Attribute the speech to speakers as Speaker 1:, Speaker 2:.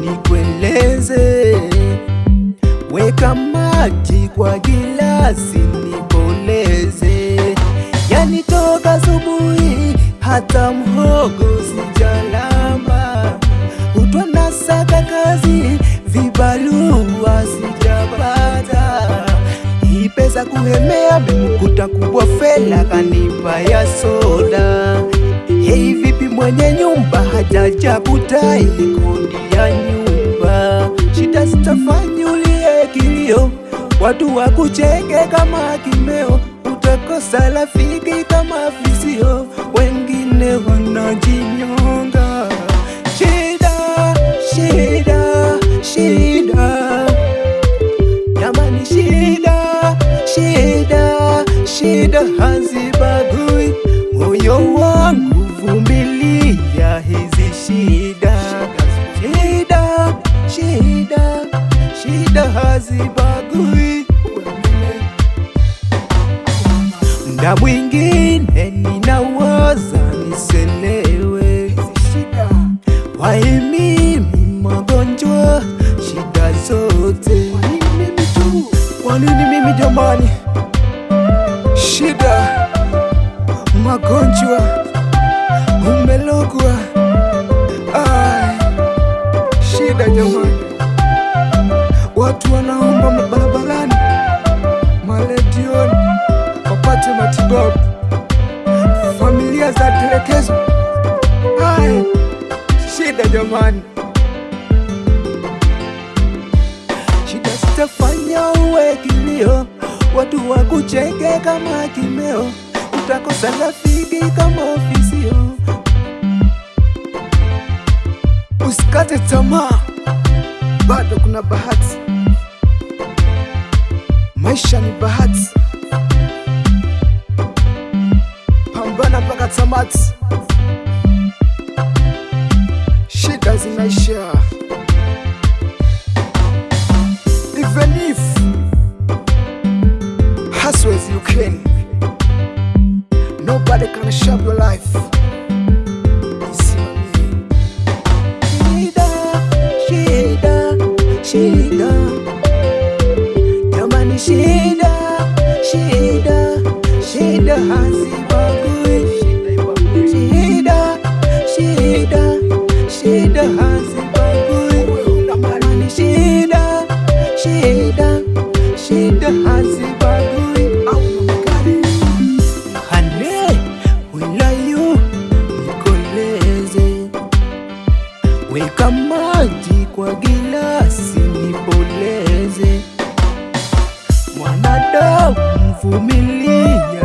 Speaker 1: nipoleze, weka maji kwa gilasi nipoleze, yani toka asubuhi hata mhogo sijalamba, Utwa nasaka kazi vibarua sijapata, ipeza kuhemea memkuta kubwa fela kanipa ya soda. Hei, vipi mwenye nyumba? Hajaja kutai kundi ya nyumba, shida zitafanya ulie kilio, watu wakucheke kama kimeo, utakosa rafiki kama visio, wengine wanajinyonga. Shida hazibagui. Mda mwingine ninawaza niselewe, wai mimi magonjwa, shida zote, kwa nini mimi jamani? Shida, magonjwa, umelogwa, shida jamani, wapate matibabu, familia za telekezo, hai. Shida jamani, shida sitafanya uwe kilio, watu wakucheke kama kimeo, utakosa rafiki kama ofisio. Usikate tamaa, bado kuna bahati, maisha ni bahati, got some mats. She doesn't make sure. Even if hustlers you can, nobody can shape your life. You see what I mean? Shida, shida, shida. Jamani, shida, shida, shida, haziba. Maji kwa gilasi nipoleze, mwanadamu mvumilie